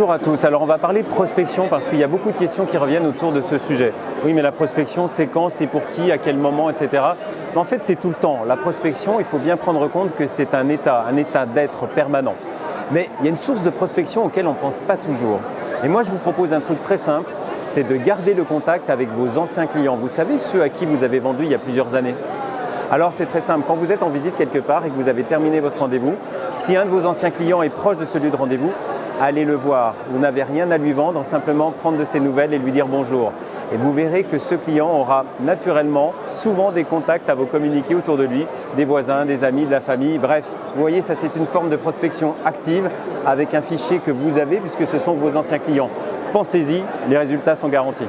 Bonjour à tous. Alors on va parler prospection parce qu'il y a beaucoup de questions qui reviennent autour de ce sujet. Oui mais la prospection c'est quand, c'est pour qui, à quel moment, etc. En fait c'est tout le temps. La prospection, il faut bien prendre compte que c'est un état, un état d'être permanent. Mais il y a une source de prospection auquel on ne pense pas toujours. Et moi je vous propose un truc très simple, c'est de garder le contact avec vos anciens clients. Vous savez ceux à qui vous avez vendu il y a plusieurs années? Alors c'est très simple, quand vous êtes en visite quelque part et que vous avez terminé votre rendez-vous, si un de vos anciens clients est proche de ce lieu de rendez-vous, allez le voir. Vous n'avez rien à lui vendre, simplement prendre de ses nouvelles et lui dire bonjour. Et vous verrez que ce client aura naturellement souvent des contacts à vous communiquer autour de lui, des voisins, des amis, de la famille, bref. Vous voyez, ça c'est une forme de prospection active avec un fichier que vous avez puisque ce sont vos anciens clients. Pensez-y, les résultats sont garantis.